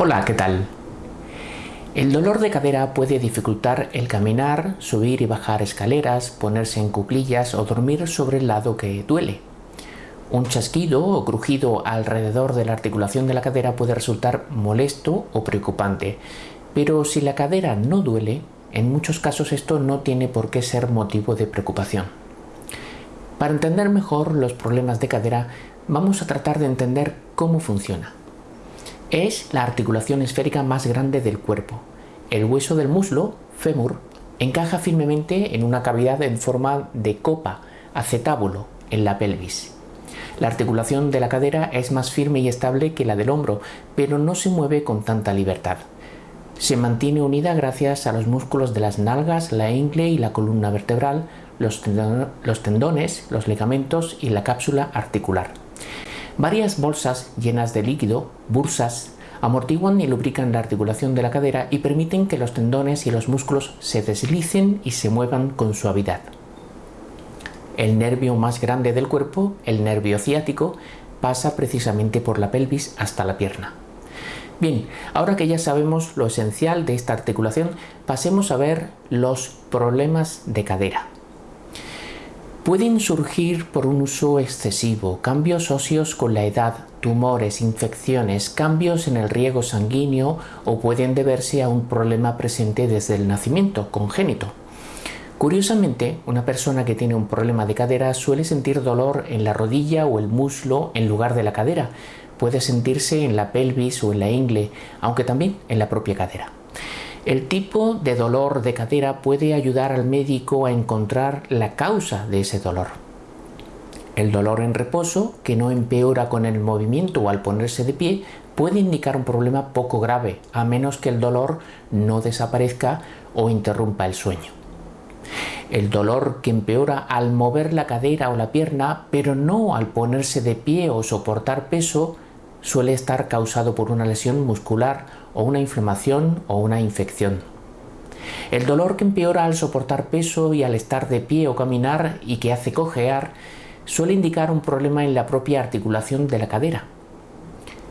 Hola, ¿qué tal? El dolor de cadera puede dificultar el caminar, subir y bajar escaleras, ponerse en cuclillas o dormir sobre el lado que duele. Un chasquido o crujido alrededor de la articulación de la cadera puede resultar molesto o preocupante, pero si la cadera no duele, en muchos casos esto no tiene por qué ser motivo de preocupación. Para entender mejor los problemas de cadera, vamos a tratar de entender cómo funciona. Es la articulación esférica más grande del cuerpo. El hueso del muslo, fémur, encaja firmemente en una cavidad en forma de copa, acetábulo, en la pelvis. La articulación de la cadera es más firme y estable que la del hombro, pero no se mueve con tanta libertad. Se mantiene unida gracias a los músculos de las nalgas, la ingle y la columna vertebral, los, tendones, los ligamentos y la cápsula articular. Varias bolsas llenas de líquido, bursas, amortiguan y lubrican la articulación de la cadera y permiten que los tendones y los músculos se deslicen y se muevan con suavidad. El nervio más grande del cuerpo, el nervio ciático, pasa precisamente por la pelvis hasta la pierna. Bien, ahora que ya sabemos lo esencial de esta articulación, pasemos a ver los problemas de cadera. Pueden surgir por un uso excesivo, cambios óseos con la edad, tumores, infecciones, cambios en el riego sanguíneo o pueden deberse a un problema presente desde el nacimiento, congénito. Curiosamente, una persona que tiene un problema de cadera suele sentir dolor en la rodilla o el muslo en lugar de la cadera. Puede sentirse en la pelvis o en la ingle, aunque también en la propia cadera. El tipo de dolor de cadera puede ayudar al médico a encontrar la causa de ese dolor. El dolor en reposo, que no empeora con el movimiento o al ponerse de pie, puede indicar un problema poco grave, a menos que el dolor no desaparezca o interrumpa el sueño. El dolor que empeora al mover la cadera o la pierna, pero no al ponerse de pie o soportar peso, suele estar causado por una lesión muscular o una inflamación o una infección. El dolor que empeora al soportar peso y al estar de pie o caminar y que hace cojear suele indicar un problema en la propia articulación de la cadera.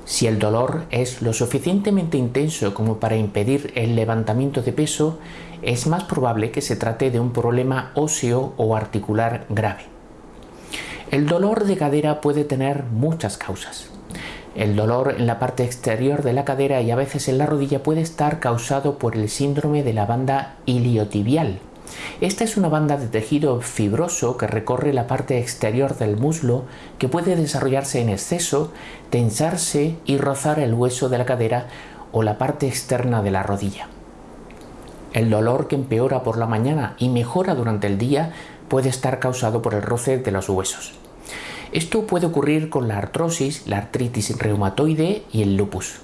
Si el dolor es lo suficientemente intenso como para impedir el levantamiento de peso, es más probable que se trate de un problema óseo o articular grave. El dolor de cadera puede tener muchas causas. El dolor en la parte exterior de la cadera y a veces en la rodilla puede estar causado por el síndrome de la banda iliotibial. Esta es una banda de tejido fibroso que recorre la parte exterior del muslo que puede desarrollarse en exceso, tensarse y rozar el hueso de la cadera o la parte externa de la rodilla. El dolor que empeora por la mañana y mejora durante el día puede estar causado por el roce de los huesos. Esto puede ocurrir con la artrosis, la artritis reumatoide y el lupus.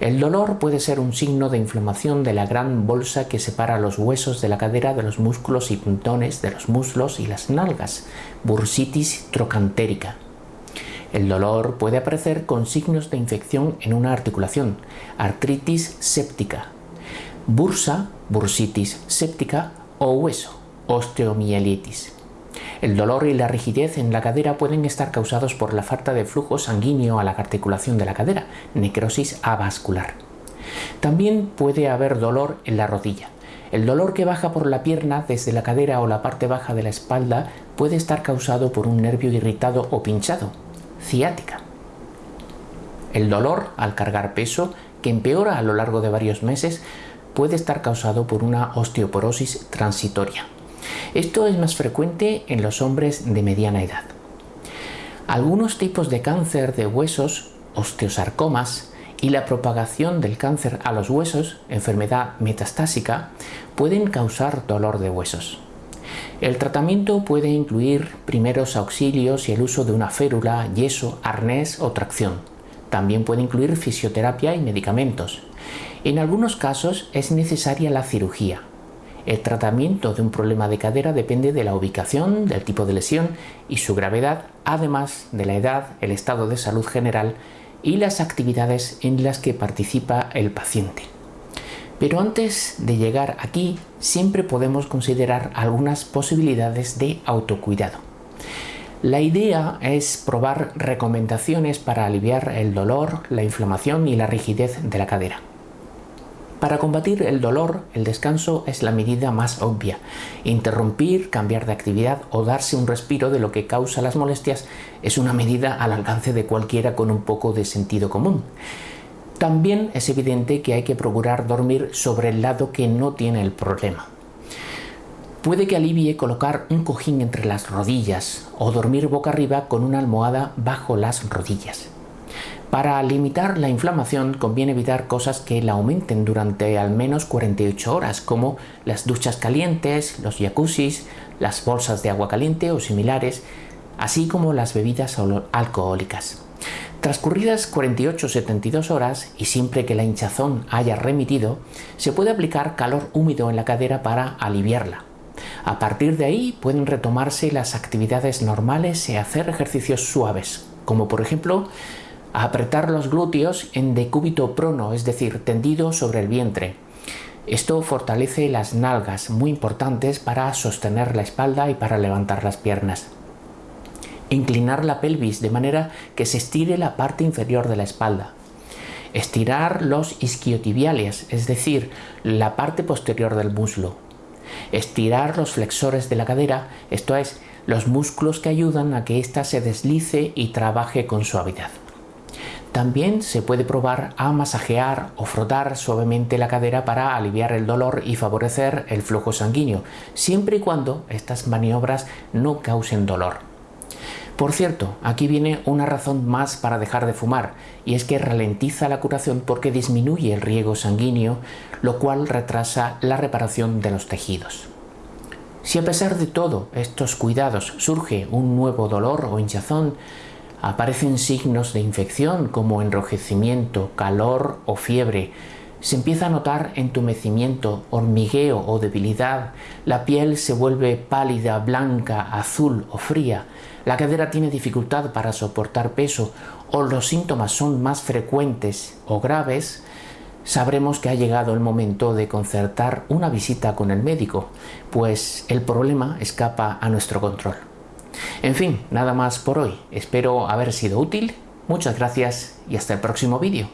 El dolor puede ser un signo de inflamación de la gran bolsa que separa los huesos de la cadera de los músculos y puntones de los muslos y las nalgas, bursitis trocantérica. El dolor puede aparecer con signos de infección en una articulación, artritis séptica, bursa, bursitis séptica o hueso, osteomielitis. El dolor y la rigidez en la cadera pueden estar causados por la falta de flujo sanguíneo a la articulación de la cadera, necrosis avascular. También puede haber dolor en la rodilla. El dolor que baja por la pierna desde la cadera o la parte baja de la espalda puede estar causado por un nervio irritado o pinchado, ciática. El dolor al cargar peso, que empeora a lo largo de varios meses, puede estar causado por una osteoporosis transitoria. Esto es más frecuente en los hombres de mediana edad. Algunos tipos de cáncer de huesos, osteosarcomas, y la propagación del cáncer a los huesos, enfermedad metastásica, pueden causar dolor de huesos. El tratamiento puede incluir primeros auxilios y el uso de una férula, yeso, arnés o tracción. También puede incluir fisioterapia y medicamentos. En algunos casos es necesaria la cirugía, el tratamiento de un problema de cadera depende de la ubicación, del tipo de lesión y su gravedad, además de la edad, el estado de salud general y las actividades en las que participa el paciente. Pero antes de llegar aquí, siempre podemos considerar algunas posibilidades de autocuidado. La idea es probar recomendaciones para aliviar el dolor, la inflamación y la rigidez de la cadera. Para combatir el dolor, el descanso es la medida más obvia. Interrumpir, cambiar de actividad o darse un respiro de lo que causa las molestias es una medida al alcance de cualquiera con un poco de sentido común. También es evidente que hay que procurar dormir sobre el lado que no tiene el problema. Puede que alivie colocar un cojín entre las rodillas o dormir boca arriba con una almohada bajo las rodillas. Para limitar la inflamación conviene evitar cosas que la aumenten durante al menos 48 horas, como las duchas calientes, los jacuzzis, las bolsas de agua caliente o similares, así como las bebidas alcohólicas. Transcurridas 48-72 horas y siempre que la hinchazón haya remitido, se puede aplicar calor húmedo en la cadera para aliviarla. A partir de ahí pueden retomarse las actividades normales y hacer ejercicios suaves, como por ejemplo apretar los glúteos en decúbito prono, es decir, tendido sobre el vientre. Esto fortalece las nalgas, muy importantes para sostener la espalda y para levantar las piernas. Inclinar la pelvis de manera que se estire la parte inferior de la espalda. Estirar los isquiotibiales, es decir, la parte posterior del muslo. Estirar los flexores de la cadera, esto es, los músculos que ayudan a que ésta se deslice y trabaje con suavidad. También se puede probar a masajear o frotar suavemente la cadera para aliviar el dolor y favorecer el flujo sanguíneo, siempre y cuando estas maniobras no causen dolor. Por cierto, aquí viene una razón más para dejar de fumar, y es que ralentiza la curación porque disminuye el riego sanguíneo, lo cual retrasa la reparación de los tejidos. Si a pesar de todo estos cuidados surge un nuevo dolor o hinchazón, aparecen signos de infección como enrojecimiento, calor o fiebre, se empieza a notar entumecimiento, hormigueo o debilidad, la piel se vuelve pálida, blanca, azul o fría, la cadera tiene dificultad para soportar peso o los síntomas son más frecuentes o graves, sabremos que ha llegado el momento de concertar una visita con el médico, pues el problema escapa a nuestro control. En fin, nada más por hoy. Espero haber sido útil. Muchas gracias y hasta el próximo vídeo.